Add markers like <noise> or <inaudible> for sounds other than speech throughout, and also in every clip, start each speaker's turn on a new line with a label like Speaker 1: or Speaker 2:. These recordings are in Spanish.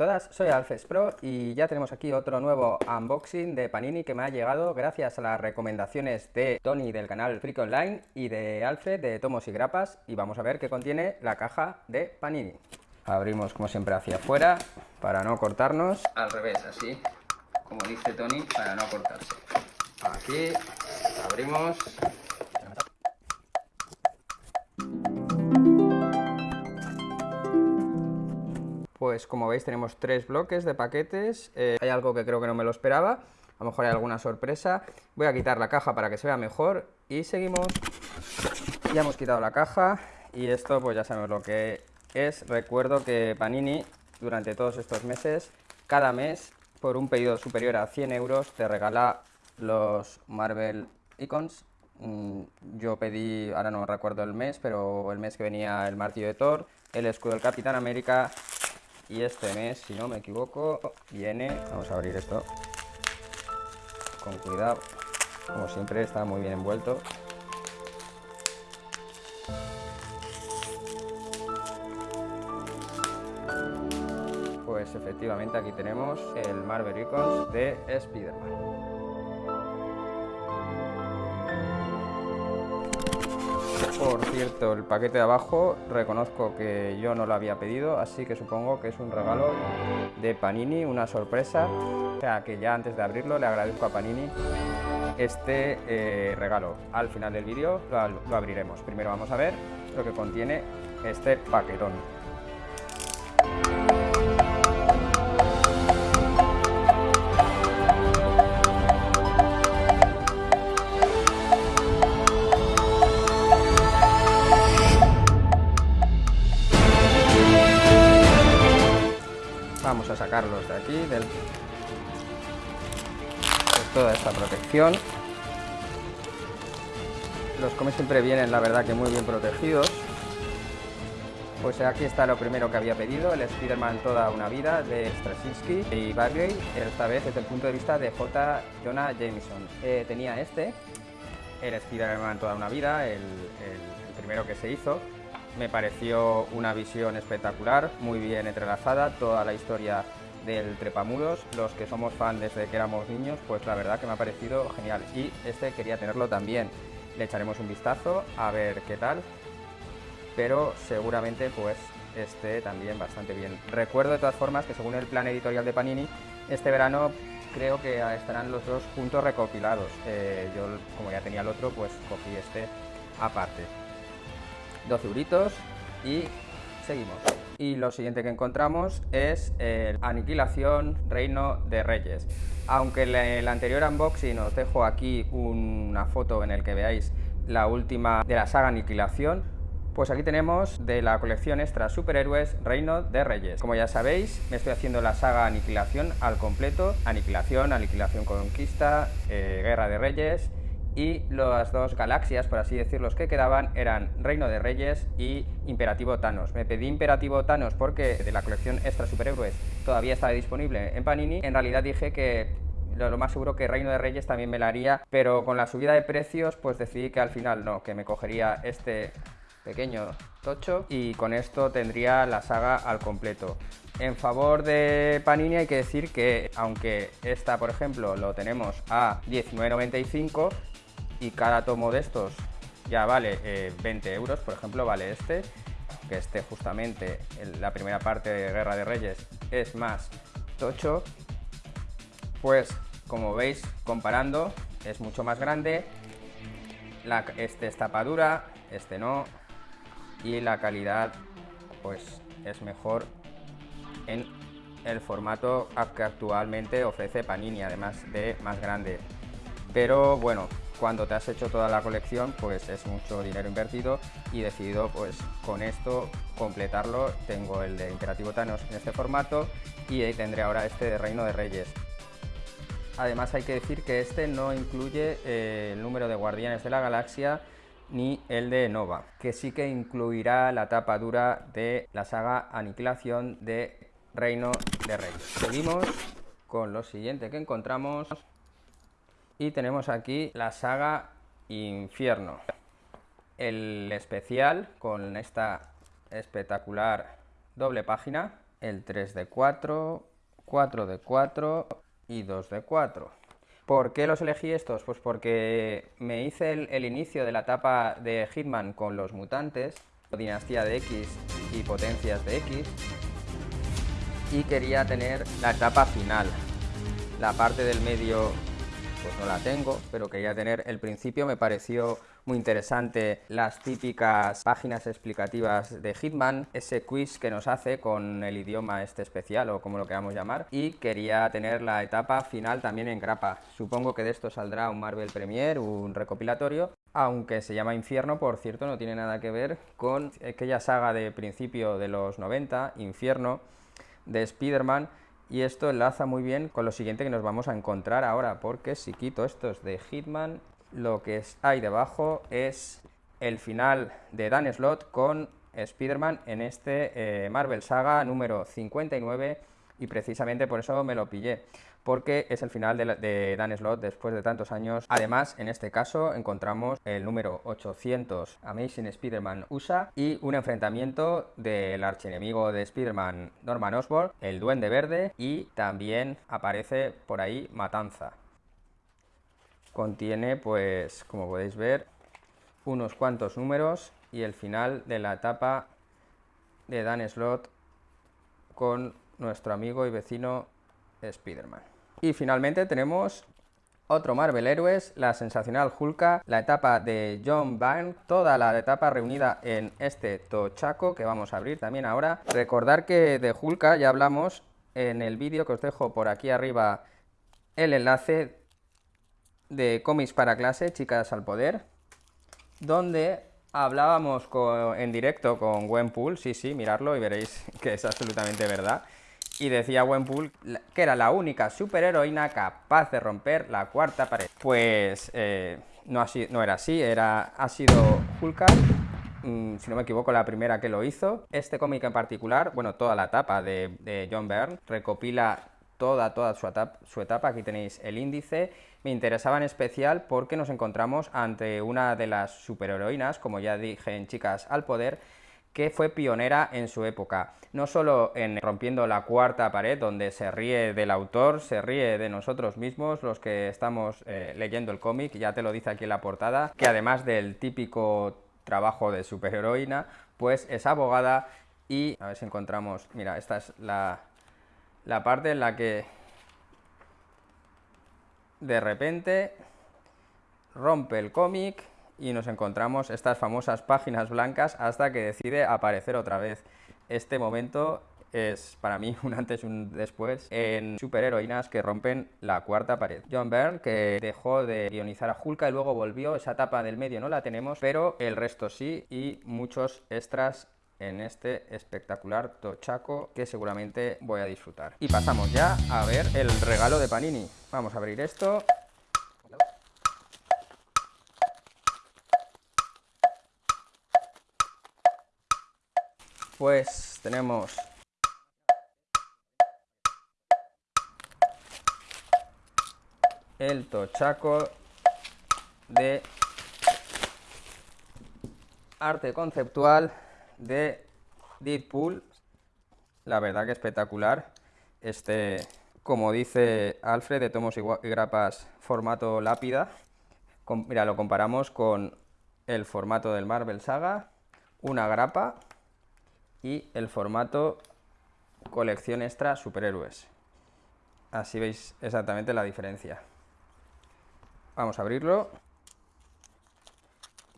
Speaker 1: todas, soy Alfes Pro y ya tenemos aquí otro nuevo unboxing de Panini que me ha llegado gracias a las recomendaciones de Tony del canal Freak Online y de Alfe de Tomos y Grapas y vamos a ver qué contiene la caja de Panini. Abrimos como siempre hacia afuera para no cortarnos. Al revés, así como dice Tony, para no cortarse. Aquí abrimos Pues como veis tenemos tres bloques de paquetes, eh, hay algo que creo que no me lo esperaba, a lo mejor hay alguna sorpresa. Voy a quitar la caja para que se vea mejor y seguimos. Ya hemos quitado la caja y esto pues ya sabemos lo que es. Recuerdo que Panini durante todos estos meses, cada mes, por un pedido superior a 100 euros, te regala los Marvel Icons. Mm, yo pedí, ahora no recuerdo el mes, pero el mes que venía el martillo de Thor, el escudo del Capitán América y este mes, si no me equivoco, viene... Vamos a abrir esto con cuidado. Como siempre, está muy bien envuelto. Pues efectivamente aquí tenemos el Marvel Icons de Spider-Man. Por cierto, el paquete de abajo reconozco que yo no lo había pedido, así que supongo que es un regalo de Panini, una sorpresa. O sea que ya antes de abrirlo le agradezco a Panini este eh, regalo. Al final del vídeo lo abriremos. Primero vamos a ver lo que contiene este paquetón. Sacarlos de aquí, del... de toda esta protección. Los cómics siempre vienen, la verdad, que muy bien protegidos. Pues aquí está lo primero que había pedido, el Spider-Man Toda una Vida de Straczynski y Bagley, esta vez desde el punto de vista de J. Jonah Jameson. Eh, tenía este, el Spider-Man Toda una Vida, el primero que se hizo, me pareció una visión espectacular, muy bien entrelazada, toda la historia del Trepamuros, los que somos fan desde que éramos niños, pues la verdad que me ha parecido genial y este quería tenerlo también. Le echaremos un vistazo a ver qué tal, pero seguramente pues esté también bastante bien. Recuerdo de todas formas que según el plan editorial de Panini, este verano creo que estarán los dos juntos recopilados. Eh, yo como ya tenía el otro, pues cogí este aparte. 12 euritos y seguimos. Y lo siguiente que encontramos es el Aniquilación Reino de Reyes. Aunque en el anterior unboxing os dejo aquí una foto en el que veáis la última de la saga Aniquilación, pues aquí tenemos de la colección extra Superhéroes Reino de Reyes. Como ya sabéis, me estoy haciendo la saga Aniquilación al completo. Aniquilación, Aniquilación Conquista, eh, Guerra de Reyes y las dos galaxias, por así decirlo, que quedaban eran Reino de Reyes y Imperativo Thanos. Me pedí Imperativo Thanos porque de la colección Extra Superhéroes todavía estaba disponible en Panini. En realidad dije que lo más seguro que Reino de Reyes también me la haría, pero con la subida de precios pues decidí que al final no, que me cogería este pequeño tocho y con esto tendría la saga al completo. En favor de Panini hay que decir que aunque esta por ejemplo lo tenemos a 19.95 y cada tomo de estos ya vale 20 eh, euros, por ejemplo vale este, que este justamente la primera parte de Guerra de Reyes es más tocho, pues como veis comparando es mucho más grande, este es tapadura, este no, y la calidad pues es mejor en el formato que actualmente ofrece Panini, además de más grande. Pero bueno, cuando te has hecho toda la colección, pues es mucho dinero invertido y he decidido pues con esto completarlo. Tengo el de Imperativo Thanos en este formato y ahí tendré ahora este de Reino de Reyes. Además hay que decir que este no incluye eh, el número de Guardianes de la Galaxia ni el de Nova, que sí que incluirá la tapa dura de la saga Aniquilación de Reino de Reyes. Seguimos con lo siguiente que encontramos y tenemos aquí la saga Infierno. El especial con esta espectacular doble página el 3 de 4, 4 de 4 y 2 de 4. ¿Por qué los elegí estos? Pues porque me hice el, inicio de la etapa de Hitman con los mutantes, dinastía de X y potencias de X, y quería tener la etapa final. La parte del medio pues no la tengo, pero quería tener el principio, me pareció muy interesante las típicas páginas explicativas de Hitman, ese quiz que nos hace con el idioma este especial o como lo queramos llamar, y quería tener la etapa final también en grapa. Supongo que de esto saldrá un Marvel Premiere, un recopilatorio, aunque se llama Infierno, por cierto, no tiene nada que ver con aquella saga de principio de los 90, Infierno, de Spider-Man, y esto enlaza muy bien con lo siguiente que nos vamos a encontrar ahora, porque si quito estos de Hitman, lo que hay debajo es el final de Dan Slott con Spider-Man en este eh, Marvel Saga número 59 y precisamente por eso me lo pillé porque es el final de, Dan Slott después de tantos años. Además, en este caso encontramos el número 800 Amazing Spider-Man USA y un enfrentamiento del archienemigo de Spider-Man Norman Osborn, el Duende Verde, y también aparece por ahí Matanza. Contiene, pues, como podéis ver, unos cuantos números y el final de la etapa de Dan Slott con nuestro amigo y vecino Spider-Man. Y finalmente tenemos otro Marvel Héroes, la sensacional Hulka, la etapa de John Byrne, toda la etapa reunida en este tochaco que vamos a abrir también ahora. Recordar que de Hulka ya hablamos en el vídeo que os dejo por aquí arriba el enlace de cómics para clase, chicas al poder, donde hablábamos en directo con Gwenpool, sí, sí, mirarlo y veréis <laughs> que es absolutamente verdad y decía Wenpool que era la única superheroína capaz de romper la cuarta pared. Pues eh, no, no, era así, era, ha sido Hulk, mm, si no me equivoco, la primera que lo hizo. Este cómic en particular, bueno, toda la etapa de, John Byrne, recopila toda, toda su etapa, su etapa, aquí tenéis el índice, me interesaba en especial porque nos encontramos ante una de las superheroínas, como ya dije en Chicas al Poder, que fue pionera en su época, no solo en rompiendo la cuarta pared, donde se ríe del autor, se ríe de nosotros mismos, los que estamos eh, leyendo el cómic, ya te lo dice aquí en la portada, que además del típico trabajo de superheroína, pues es abogada y, a ver si encontramos, mira, esta es la, la parte en la que de repente rompe el cómic y nos encontramos estas famosas páginas blancas hasta que decide aparecer otra vez. Este momento es para mí <laughs> un antes y un después en superheroínas que rompen la cuarta pared. John Byrne, que dejó de guionizar a Hulka y luego volvió, esa etapa del medio no la tenemos, pero el resto sí y muchos extras en este espectacular tochaco que seguramente voy a disfrutar. Y pasamos ya a ver el regalo de Panini. Vamos a abrir esto. Pues tenemos el tochaco de arte conceptual de Deadpool. La verdad que espectacular. Este como dice Alfred de tomos y grapas formato lápida. Mira lo comparamos con el formato del Marvel Saga. Una grapa y el formato colección extra superhéroes. Así veis exactamente la diferencia. Vamos a abrirlo.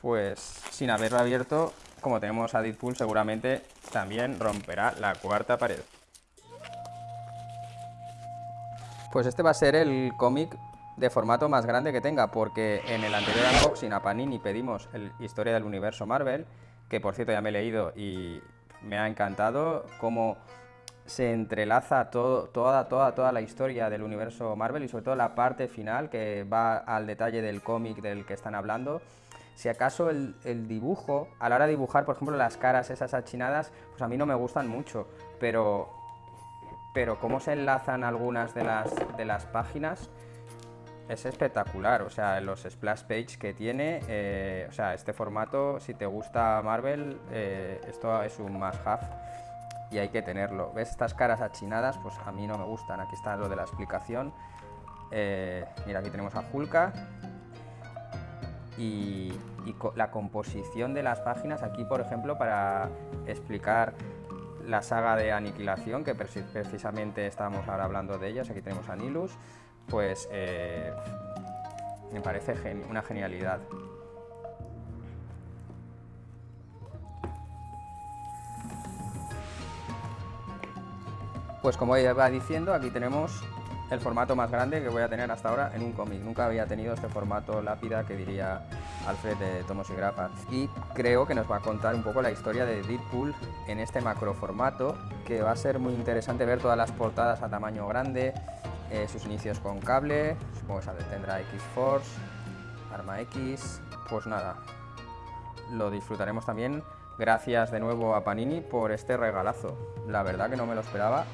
Speaker 1: Pues sin haberlo abierto, como tenemos a Deadpool, seguramente también romperá la cuarta pared. Pues este va a ser el cómic de formato más grande que tenga, porque en el anterior unboxing a Panini pedimos el Historia del Universo Marvel, que por cierto ya me he leído y me ha encantado cómo se entrelaza todo, toda, toda, toda la historia del universo Marvel y sobre todo la parte final que va al detalle del cómic del que están hablando. Si acaso el, dibujo, a la hora de dibujar, por ejemplo, las caras esas achinadas, pues a mí no me gustan mucho, pero, pero cómo se enlazan algunas de las, de las páginas, es espectacular, o sea, los splash page que tiene, eh, o sea, este formato, si te gusta Marvel, eh, esto es un must have. y hay que tenerlo. ¿Ves estas caras achinadas? Pues a mí no me gustan. Aquí está lo de la explicación. Eh, mira, aquí tenemos a Hulka. Y, la composición de las páginas, aquí por ejemplo, para explicar la saga de aniquilación, que precisamente estábamos ahora hablando de ellas, aquí tenemos a Nilus, pues eh, me parece una genialidad. Pues como iba diciendo, aquí tenemos el formato más grande que voy a tener hasta ahora en un cómic. Nunca había tenido este formato lápida que diría Alfred de Tomos y Grapas. Y creo que nos va a contar un poco la historia de Deadpool en este macro formato, que va a ser muy interesante ver todas las portadas a tamaño grande, eh, sus inicios con cable, supongo que tendrá X-Force, Arma X, pues nada, lo disfrutaremos también. Gracias de nuevo a Panini por este regalazo. La verdad que no me lo esperaba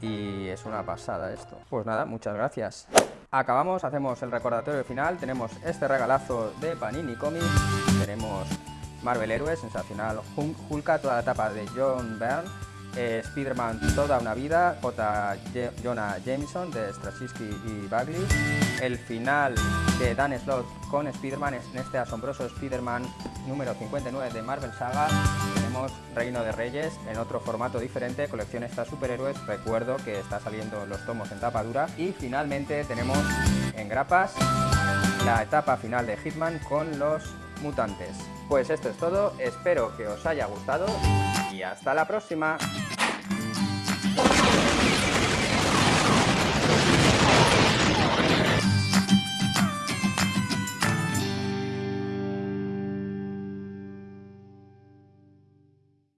Speaker 1: y es una pasada esto. Pues nada, muchas gracias. Acabamos, hacemos el recordatorio final, tenemos este regalazo de Panini Comics, tenemos Marvel Heroes, sensacional, Hulka, toda la etapa de John Byrne, eh, Spider-Man Toda una vida, J. Jonah Jameson de Straczynski y Bagley, el final de Dan Slott con Spider-Man en este asombroso Spider-Man número 59 de Marvel Saga, tenemos Reino de Reyes en otro formato diferente, colección estas superhéroes, recuerdo que está saliendo los tomos en tapa dura y finalmente tenemos en grapas la etapa final de Hitman con los mutantes. Pues esto es todo, espero que os haya gustado y hasta la próxima.